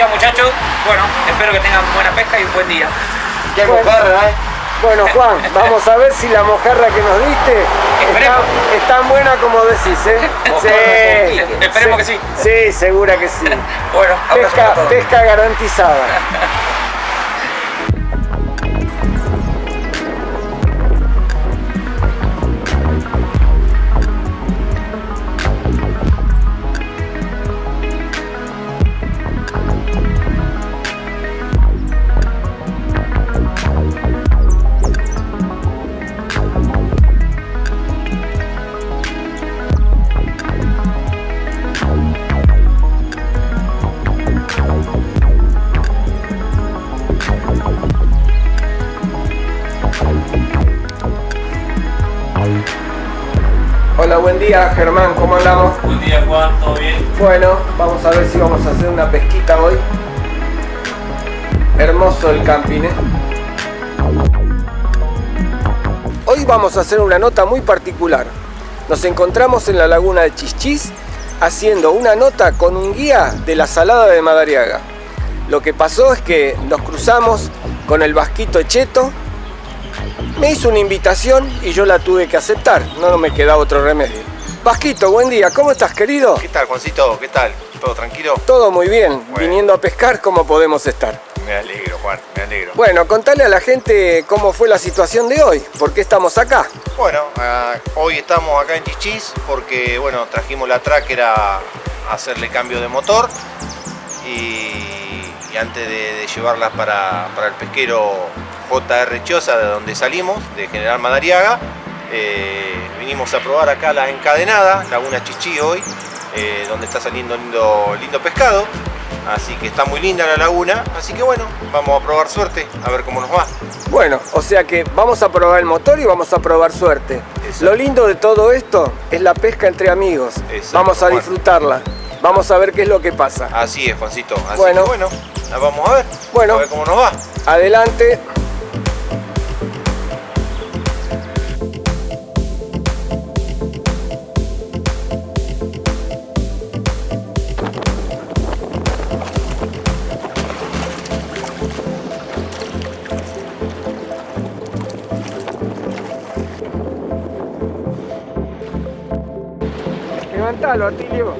día muchachos. Bueno, espero que tengan buena pesca y un buen día. Qué mojarra, ¿eh? Bueno, Juan, vamos a ver si la mojarra que nos diste está, es tan buena como decís, ¿eh? Sí, esperemos que sí. Sí, segura que sí. bueno, pesca, pesca garantizada. Hola, buen día Germán, ¿cómo andamos? Buen día Juan, ¿todo bien? Bueno, vamos a ver si vamos a hacer una pesquita hoy. Hermoso el camping, ¿eh? Hoy vamos a hacer una nota muy particular. Nos encontramos en la laguna de Chichis haciendo una nota con un guía de la Salada de Madariaga. Lo que pasó es que nos cruzamos con el Vasquito Cheto, me hizo una invitación y yo la tuve que aceptar, no me quedaba otro remedio. Vasquito, buen día, ¿cómo estás querido? ¿Qué tal Juancito? ¿Qué tal? ¿Todo tranquilo? Todo muy bien, viniendo a pescar, ¿cómo podemos estar? Me alegro Juan, me alegro. Bueno, contale a la gente cómo fue la situación de hoy, por qué estamos acá. Bueno, uh, hoy estamos acá en Chichis porque, bueno, trajimos la tracker a hacerle cambio de motor y, y antes de, de llevarla para, para el pesquero JR Chosa, de donde salimos, de General Madariaga. Eh, vinimos a probar acá la encadenada, Laguna Chichí hoy, eh, donde está saliendo lindo, lindo pescado. Así que está muy linda la laguna, así que bueno, vamos a probar suerte, a ver cómo nos va. Bueno, o sea que vamos a probar el motor y vamos a probar suerte. Exacto. Lo lindo de todo esto es la pesca entre amigos. Exacto, vamos a disfrutarla. Vamos a ver qué es lo que pasa. Así es, Juancito. Así bueno, que bueno, vamos a ver. Bueno, a ver cómo nos va. Adelante. Levantalo, Atilio.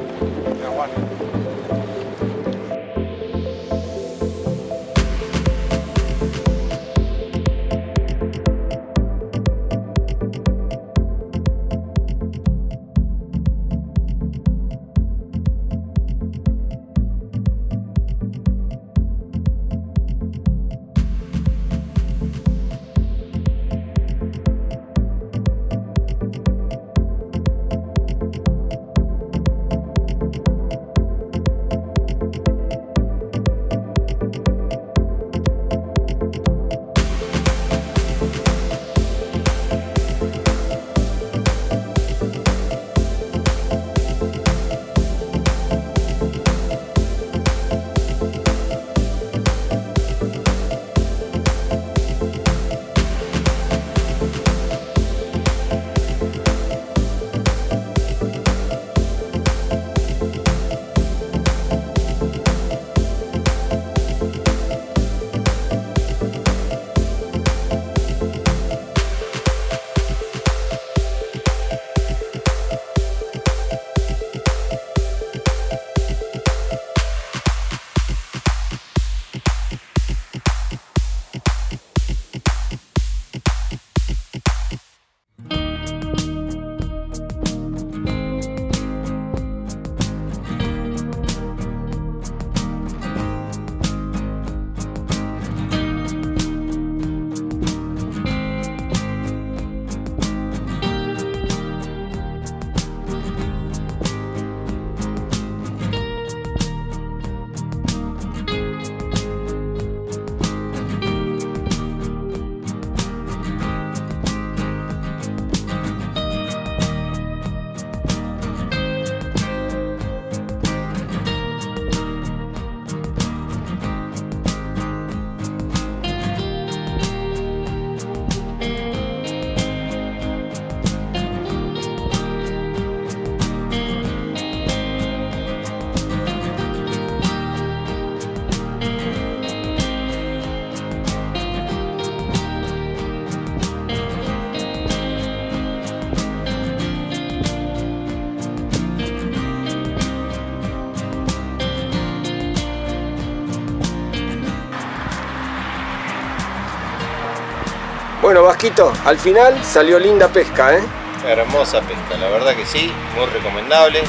Bueno, Vasquito, al final salió linda pesca, ¿eh? Hermosa pesca, la verdad que sí, muy recomendable.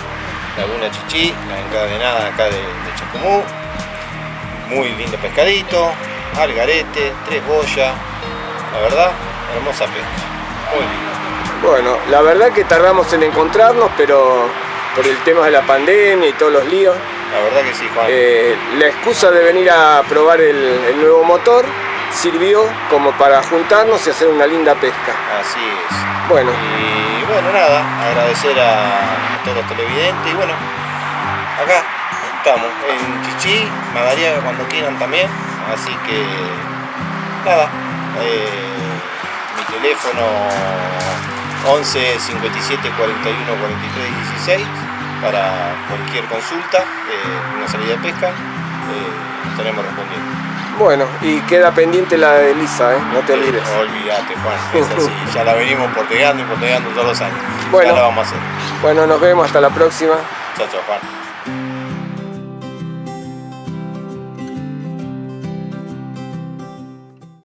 Laguna Chichi, la encadenada acá de, de Chacumú. Muy lindo pescadito, algarete, tres boyas. La verdad, hermosa pesca. Muy linda. Bueno, la verdad que tardamos en encontrarnos, pero por el tema de la pandemia y todos los líos, La verdad que sí, Juan. eh, la excusa de venir a probar el, el nuevo motor sirvió como para juntarnos y hacer una linda pesca. Así es. Bueno, Y bueno, nada, agradecer a todos los televidentes y bueno, acá estamos en Chichi, Madariaga cuando quieran también, así que nada, eh, mi teléfono 11 57 41 43 16 para cualquier consulta, eh, una salida de pesca, eh, estaremos respondiendo. Bueno, y queda pendiente la de Elisa, ¿eh? No te olvides. No olvídate, Juan, es así, ya la venimos porteando y porteando todos los años. Bueno. Ya la vamos a hacer. Bueno, nos vemos, hasta la próxima. Chao, chao, Juan.